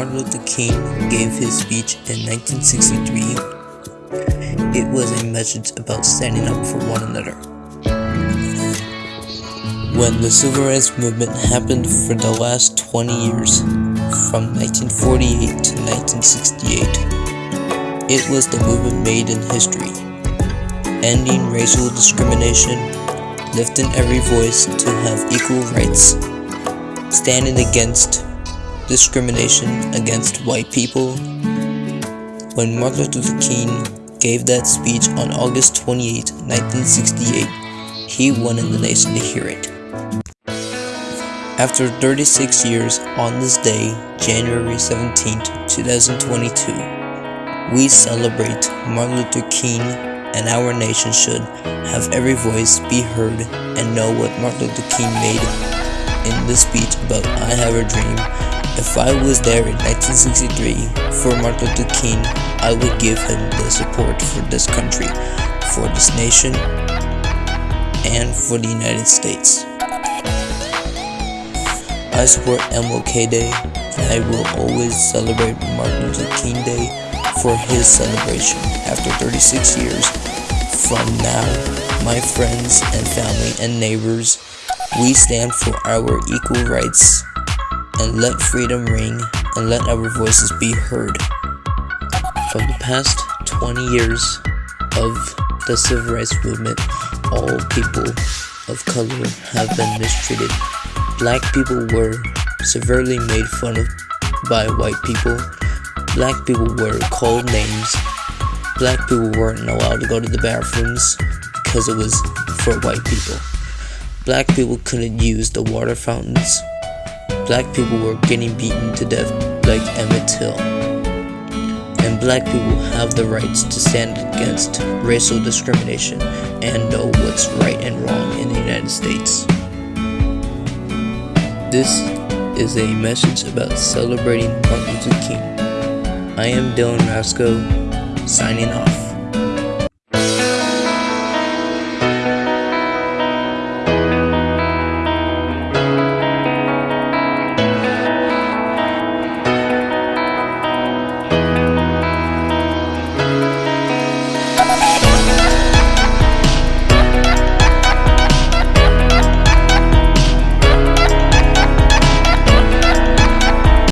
Martin Luther King gave his speech in 1963, it was a message about standing up for one another. When the Civil Rights Movement happened for the last 20 years, from 1948 to 1968, it was the movement made in history, ending racial discrimination, lifting every voice to have equal rights, standing against discrimination against white people. When Martin Luther King gave that speech on August 28, 1968, he wanted the nation to hear it. After 36 years on this day, January 17, 2022, we celebrate Martin Luther King and our nation should have every voice be heard and know what Martin Luther King made in the speech about I Have a Dream. If I was there in 1963 for Martin Luther King, I would give him the support for this country, for this nation, and for the United States. I support MLK Day, and I will always celebrate Martin Luther King Day for his celebration. After 36 years from now, my friends and family and neighbors, we stand for our equal rights and let freedom ring and let our voices be heard. From the past 20 years of the civil rights movement, all people of color have been mistreated Black people were severely made fun of by white people. Black people were called names. Black people weren't allowed to go to the bathrooms because it was for white people. Black people couldn't use the water fountains. Black people were getting beaten to death like Emmett Till. And black people have the rights to stand against racial discrimination and know what's right and wrong in the United States. This is a message about celebrating Martin Luther King. I am Dylan Rasco, signing off.